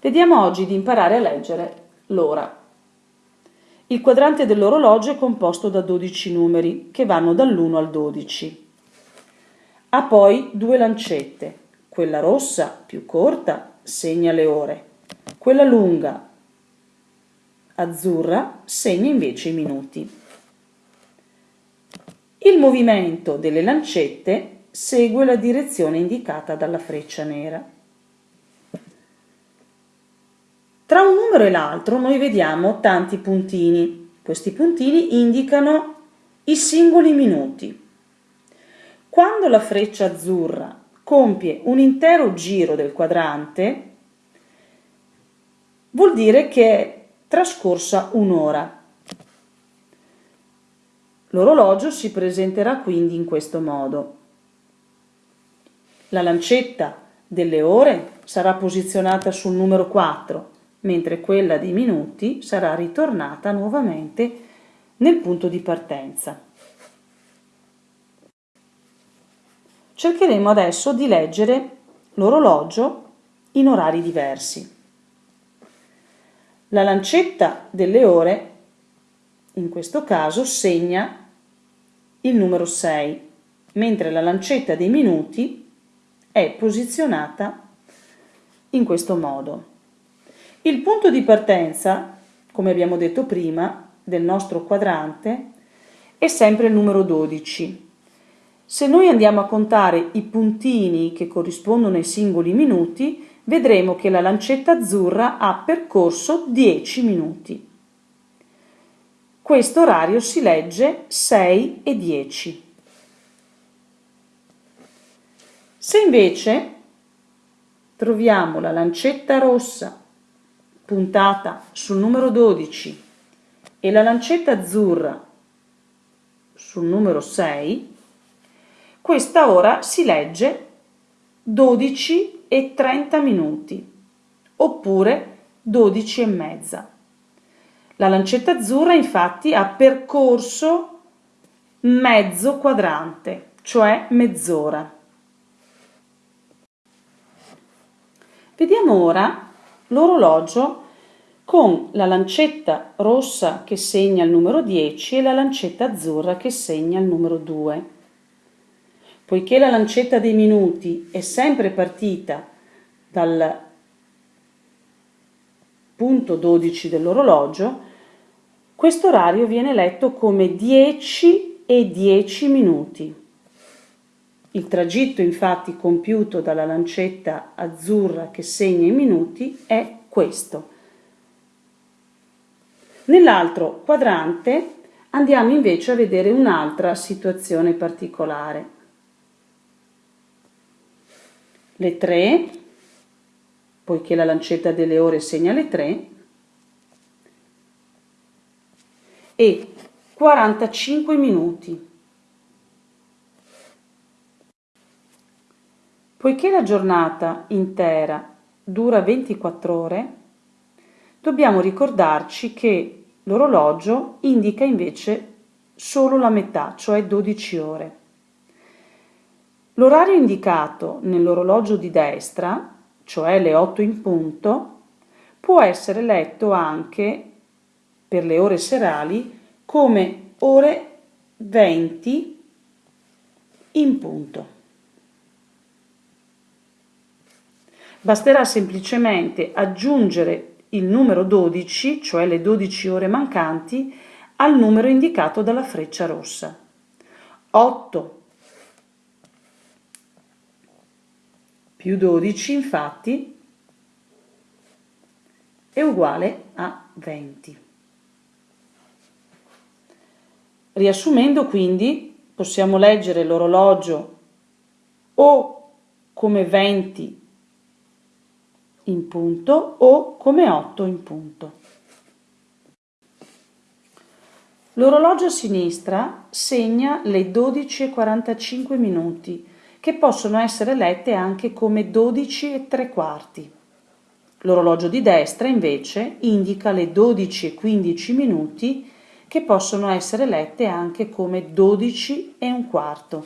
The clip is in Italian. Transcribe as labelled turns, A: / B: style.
A: Vediamo oggi di imparare a leggere l'ora. Il quadrante dell'orologio è composto da 12 numeri che vanno dall'1 al 12. Ha poi due lancette. Quella rossa, più corta, segna le ore. Quella lunga, azzurra, segna invece i minuti. Il movimento delle lancette segue la direzione indicata dalla freccia nera. Tra un numero e l'altro noi vediamo tanti puntini. Questi puntini indicano i singoli minuti. Quando la freccia azzurra compie un intero giro del quadrante, vuol dire che è trascorsa un'ora. L'orologio si presenterà quindi in questo modo. La lancetta delle ore sarà posizionata sul numero 4 mentre quella dei minuti sarà ritornata nuovamente nel punto di partenza. Cercheremo adesso di leggere l'orologio in orari diversi. La lancetta delle ore, in questo caso, segna il numero 6, mentre la lancetta dei minuti è posizionata in questo modo. Il punto di partenza, come abbiamo detto prima, del nostro quadrante è sempre il numero 12. Se noi andiamo a contare i puntini che corrispondono ai singoli minuti, vedremo che la lancetta azzurra ha percorso 10 minuti. Questo orario si legge 6 e 10. Se invece troviamo la lancetta rossa puntata sul numero 12 e la lancetta azzurra sul numero 6, questa ora si legge 12 e 30 minuti oppure 12 e mezza. La lancetta azzurra infatti ha percorso mezzo quadrante, cioè mezz'ora. Vediamo ora l'orologio con la lancetta rossa che segna il numero 10 e la lancetta azzurra che segna il numero 2. Poiché la lancetta dei minuti è sempre partita dal punto 12 dell'orologio, questo orario viene letto come 10 e 10 minuti. Il tragitto infatti compiuto dalla lancetta azzurra che segna i minuti è questo. Nell'altro quadrante andiamo invece a vedere un'altra situazione particolare. Le 3, poiché la lancetta delle ore segna le 3, e 45 minuti. Poiché la giornata intera dura 24 ore, dobbiamo ricordarci che l'orologio indica invece solo la metà, cioè 12 ore. L'orario indicato nell'orologio di destra, cioè le 8 in punto, può essere letto anche per le ore serali come ore 20 in punto. Basterà semplicemente aggiungere il numero 12, cioè le 12 ore mancanti, al numero indicato dalla freccia rossa. 8 più 12 infatti è uguale a 20. Riassumendo quindi possiamo leggere l'orologio o come 20 in punto o come 8 in punto. L'orologio a sinistra segna le 12.45 minuti, che possono essere lette anche come 12 e 3 quarti. L'orologio di destra invece indica le 12.15 minuti che possono essere lette anche come 12 e un quarto.